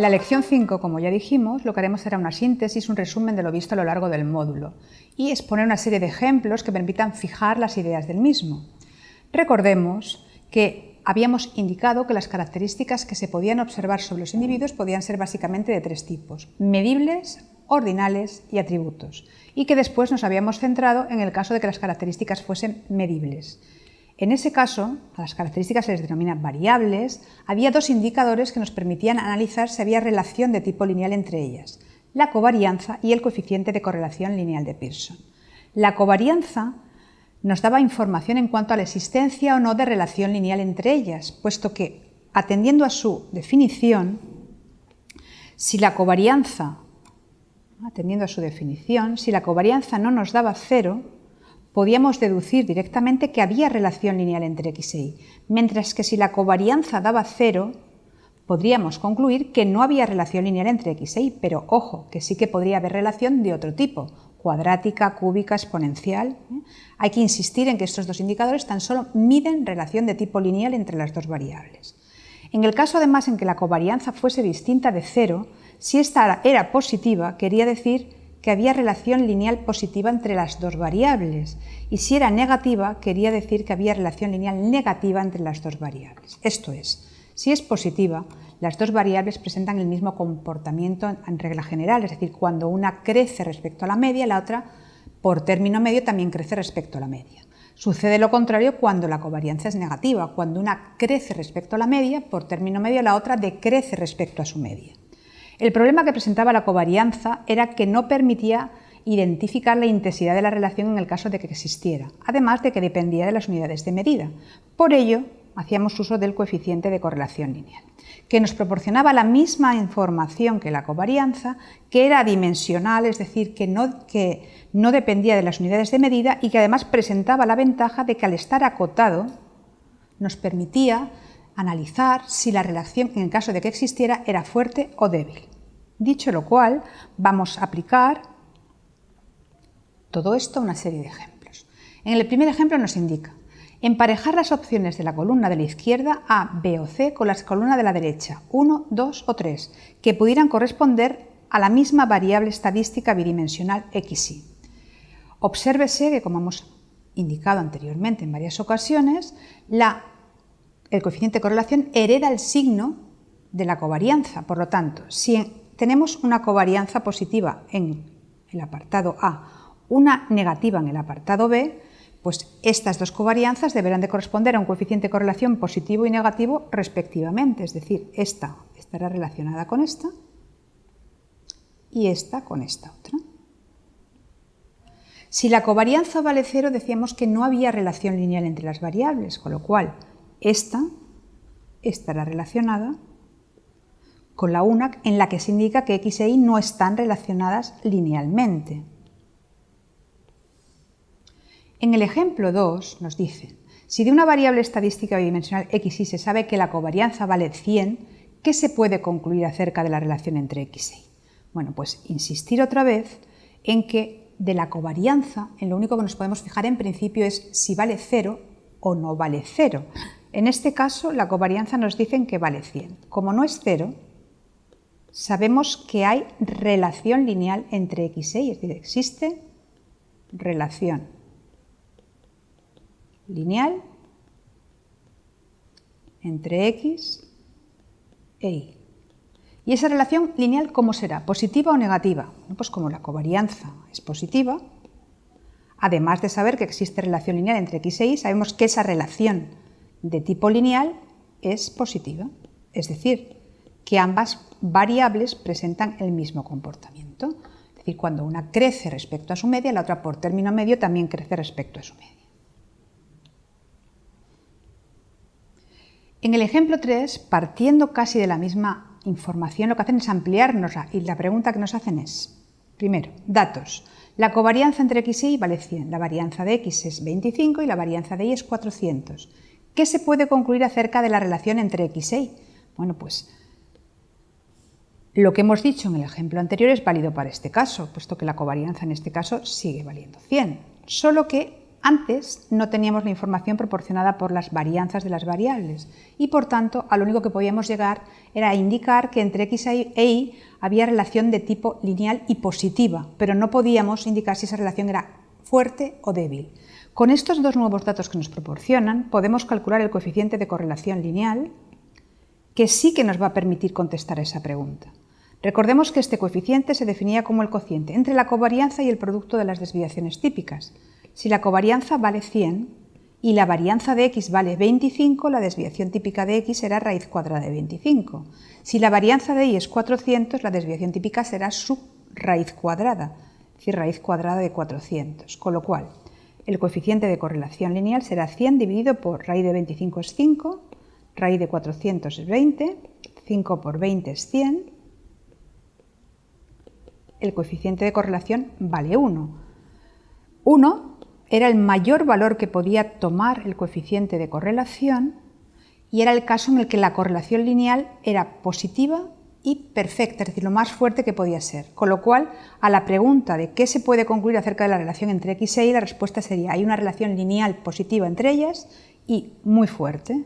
En la lección 5, como ya dijimos, lo que haremos será una síntesis, un resumen de lo visto a lo largo del módulo y exponer una serie de ejemplos que permitan fijar las ideas del mismo. Recordemos que habíamos indicado que las características que se podían observar sobre los individuos podían ser básicamente de tres tipos, medibles, ordinales y atributos, y que después nos habíamos centrado en el caso de que las características fuesen medibles. En ese caso, a las características se les denomina variables, había dos indicadores que nos permitían analizar si había relación de tipo lineal entre ellas, la covarianza y el coeficiente de correlación lineal de Pearson. La covarianza nos daba información en cuanto a la existencia o no de relación lineal entre ellas, puesto que, atendiendo a su definición, si la covarianza, atendiendo a su definición, si la covarianza no nos daba cero, podíamos deducir directamente que había relación lineal entre x e y, mientras que si la covarianza daba cero, podríamos concluir que no había relación lineal entre x e y, pero ojo, que sí que podría haber relación de otro tipo, cuadrática, cúbica, exponencial. ¿eh? Hay que insistir en que estos dos indicadores tan solo miden relación de tipo lineal entre las dos variables. En el caso además en que la covarianza fuese distinta de cero, si esta era positiva, quería decir que había relación lineal positiva entre las dos variables y si era negativa quería decir que había relación lineal negativa entre las dos variables. Esto es, si es positiva, las dos variables presentan el mismo comportamiento en regla general, es decir, cuando una crece respecto a la media, la otra por término medio también crece respecto a la media. Sucede lo contrario cuando la covarianza es negativa, cuando una crece respecto a la media, por término medio la otra decrece respecto a su media. El problema que presentaba la covarianza era que no permitía identificar la intensidad de la relación en el caso de que existiera, además de que dependía de las unidades de medida. Por ello, hacíamos uso del coeficiente de correlación lineal, que nos proporcionaba la misma información que la covarianza, que era dimensional, es decir, que no, que no dependía de las unidades de medida y que además presentaba la ventaja de que al estar acotado nos permitía analizar si la relación, en el caso de que existiera, era fuerte o débil. Dicho lo cual, vamos a aplicar todo esto a una serie de ejemplos. En el primer ejemplo nos indica emparejar las opciones de la columna de la izquierda A, B o C con las columnas de la derecha 1, 2 o 3, que pudieran corresponder a la misma variable estadística bidimensional xy. Obsérvese que, como hemos indicado anteriormente en varias ocasiones, el coeficiente de correlación hereda el signo de la covarianza. Por lo tanto, si tenemos una covarianza positiva en el apartado A, una negativa en el apartado B, pues estas dos covarianzas deberán de corresponder a un coeficiente de correlación positivo y negativo respectivamente, es decir, esta estará relacionada con esta y esta con esta otra. Si la covarianza vale cero, decíamos que no había relación lineal entre las variables, con lo cual esta estará relacionada con la una en la que se indica que x e y no están relacionadas linealmente. En el ejemplo 2 nos dicen, si de una variable estadística bidimensional x y se sabe que la covarianza vale 100, ¿qué se puede concluir acerca de la relación entre x y? Bueno, pues insistir otra vez en que de la covarianza, en lo único que nos podemos fijar en principio es si vale 0 o no vale 0. En este caso, la covarianza nos dicen que vale 100. Como no es 0, sabemos que hay relación lineal entre x e y, es decir, existe relación lineal entre x e y. ¿Y esa relación lineal cómo será? ¿Positiva o negativa? pues como la covarianza es positiva, además de saber que existe relación lineal entre x e y, sabemos que esa relación de tipo lineal es positiva, es decir, que ambas variables presentan el mismo comportamiento. Es decir, cuando una crece respecto a su media, la otra por término medio también crece respecto a su media. En el ejemplo 3, partiendo casi de la misma información, lo que hacen es ampliarnos y la pregunta que nos hacen es, primero, datos. La covarianza entre x y y vale 100, la varianza de x es 25 y la varianza de y es 400. ¿Qué se puede concluir acerca de la relación entre x e y? Bueno, pues lo que hemos dicho en el ejemplo anterior es válido para este caso, puesto que la covarianza en este caso sigue valiendo 100, solo que Antes no teníamos la información proporcionada por las varianzas de las variables y por tanto a lo único que podíamos llegar era a indicar que entre x e y había relación de tipo lineal y positiva, pero no podíamos indicar si esa relación era fuerte o débil. Con estos dos nuevos datos que nos proporcionan podemos calcular el coeficiente de correlación lineal que sí que nos va a permitir contestar esa pregunta. Recordemos que este coeficiente se definía como el cociente entre la covarianza y el producto de las desviaciones típicas. Si la covarianza vale 100 y la varianza de x vale 25, la desviación típica de x será raíz cuadrada de 25. Si la varianza de y es 400, la desviación típica será su raíz cuadrada, es decir, raíz cuadrada de 400. Con lo cual, el coeficiente de correlación lineal será 100 dividido por raíz de 25 es 5, raíz de 400 es 20, 5 por 20 es 100, el coeficiente de correlación vale 1. 1 era el mayor valor que podía tomar el coeficiente de correlación y era el caso en el que la correlación lineal era positiva y perfecta, es decir, lo más fuerte que podía ser. Con lo cual, a la pregunta de qué se puede concluir acerca de la relación entre x e y, la respuesta sería hay una relación lineal positiva entre ellas y muy fuerte.